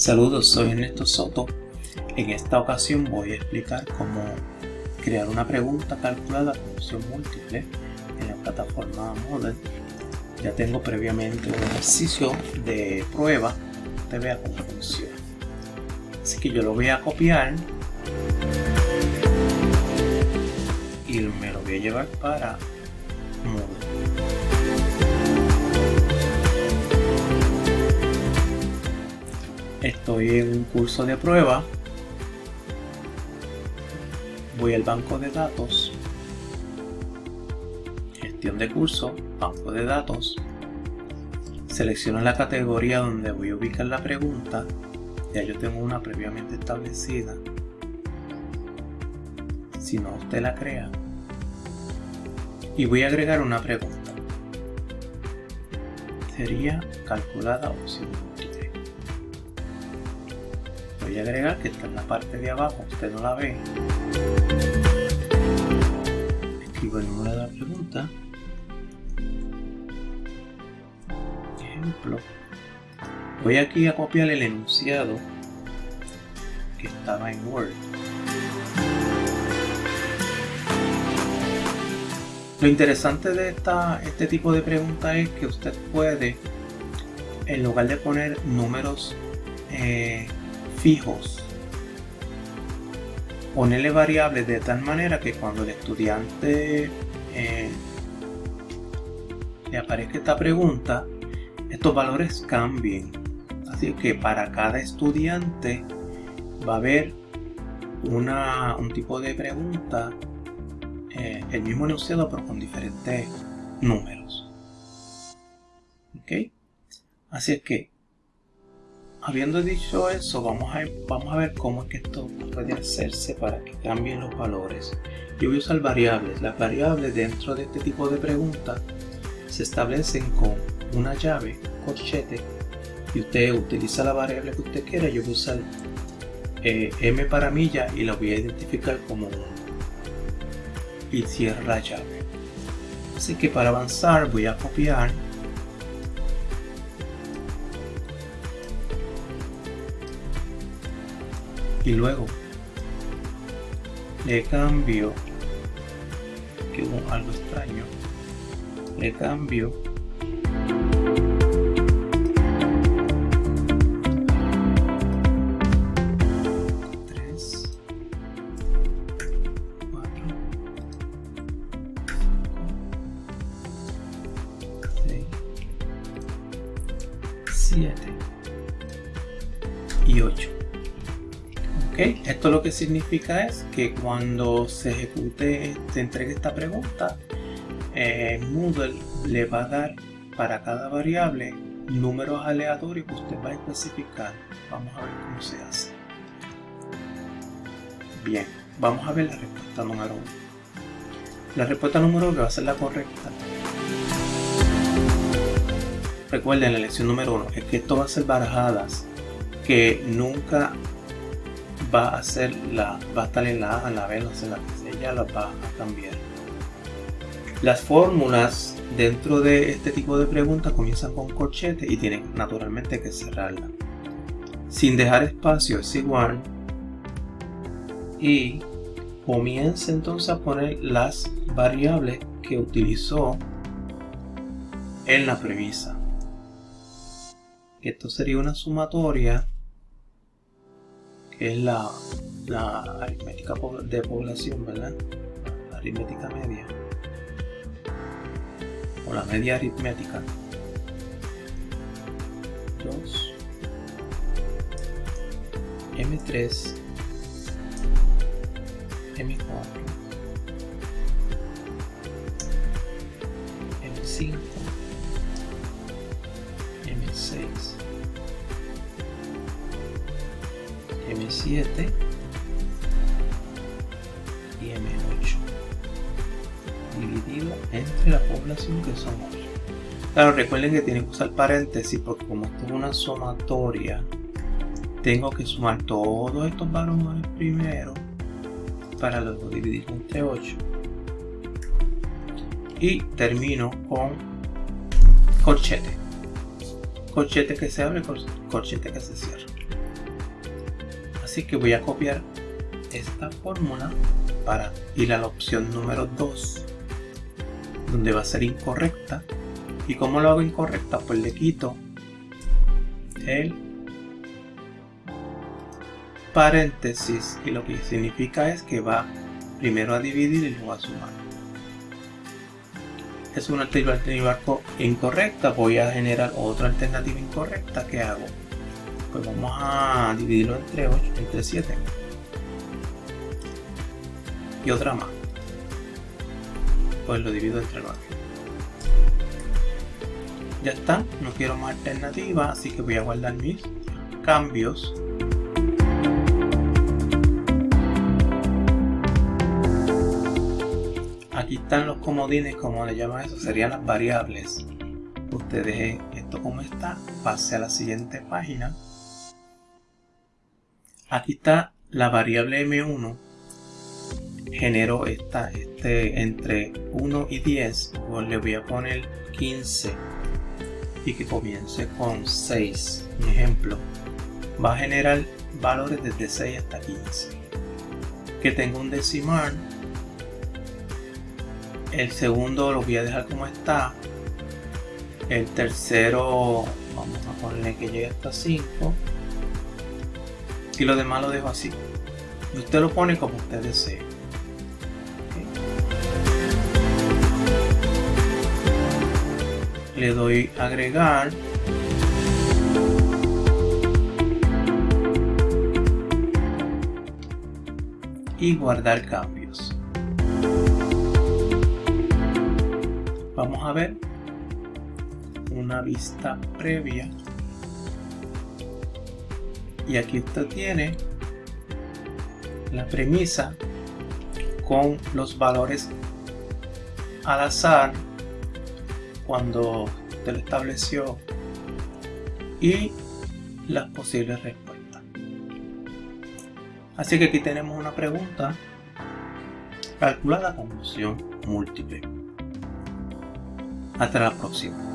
Saludos, soy Ernesto Soto. En esta ocasión voy a explicar cómo crear una pregunta calculada con opción múltiple en la plataforma Model. Ya tengo previamente un ejercicio de prueba, te vea cómo funciona. Así que yo lo voy a copiar y me lo voy a llevar para Moodle. Estoy en un curso de prueba. Voy al banco de datos. Gestión de curso, banco de datos. Selecciono la categoría donde voy a ubicar la pregunta. Ya yo tengo una previamente establecida. Si no, usted la crea. Y voy a agregar una pregunta. Sería calculada opción voy a agregar que está en la parte de abajo, usted no la ve. Escribo el número de la pregunta. Ejemplo. Voy aquí a copiar el enunciado que estaba en Word. Lo interesante de esta, este tipo de pregunta es que usted puede, en lugar de poner números eh, fijos. Ponerle variables de tal manera que cuando el estudiante eh, le aparezca esta pregunta, estos valores cambien. Así que para cada estudiante va a haber una, un tipo de pregunta, eh, el mismo enunciado pero con diferentes números. ¿Ok? Así es que Habiendo dicho eso, vamos a, vamos a ver cómo es que esto puede hacerse para que cambien los valores. Yo voy a usar variables. Las variables dentro de este tipo de preguntas se establecen con una llave, corchete, y usted utiliza la variable que usted quiera. Yo voy a usar eh, m para milla y la voy a identificar como 1. Y cierra la llave. Así que para avanzar voy a copiar y luego le cambio que hubo algo extraño le cambio. Tres seis siete y ocho esto lo que significa es que cuando se ejecute, se entregue esta pregunta, eh, Moodle le va a dar para cada variable números aleatorios que usted va a especificar. Vamos a ver cómo se hace. Bien, vamos a ver la respuesta número 1. La respuesta número 1 va a ser la correcta. Recuerden la lección número 1 es que esto va a ser barajadas que nunca va a ser la va a estar en la A, en la B, no sé, la que ella la va a cambiar. Las fórmulas dentro de este tipo de preguntas comienzan con corchete y tienen naturalmente que cerrarla. Sin dejar espacio es igual y comienza entonces a poner las variables que utilizó en la premisa. Esto sería una sumatoria es la, la aritmética de población, ¿verdad? La aritmética media. O la media aritmética. 2 M3 M4 M5 M6 M7 y M8 dividido entre la población que son 8 claro recuerden que tienen que usar paréntesis porque como esto es una sumatoria tengo que sumar todos estos valores primero para luego dividir entre 8 y termino con corchete. Corchete que se abre corchete que se cierra Así que voy a copiar esta fórmula para ir a la opción número 2 donde va a ser incorrecta. Y como lo hago incorrecta pues le quito el paréntesis y lo que significa es que va primero a dividir y luego a sumar. Es una alternativa incorrecta voy a generar otra alternativa incorrecta que hago pues vamos a dividirlo entre 8 entre 7 y otra más. Pues lo divido entre 9 ya está no quiero más alternativa así que voy a guardar mis cambios. Aquí están los comodines como le llaman eso serían las variables. Usted deje esto como está pase a la siguiente página aquí está la variable m1 genero esta este entre 1 y 10 pues le voy a poner 15 y que comience con 6 mi ejemplo. Va a generar valores desde 6 hasta 15 que tengo un decimal. El segundo lo voy a dejar como está. El tercero vamos a ponerle que llegue hasta 5 y lo demás lo dejo así. Usted lo pone como usted desee. Le doy agregar. Y guardar cambios. Vamos a ver una vista previa y aquí usted tiene la premisa con los valores al azar cuando usted lo estableció y las posibles respuestas. Así que aquí tenemos una pregunta calcula la confusión múltiple. Hasta la próxima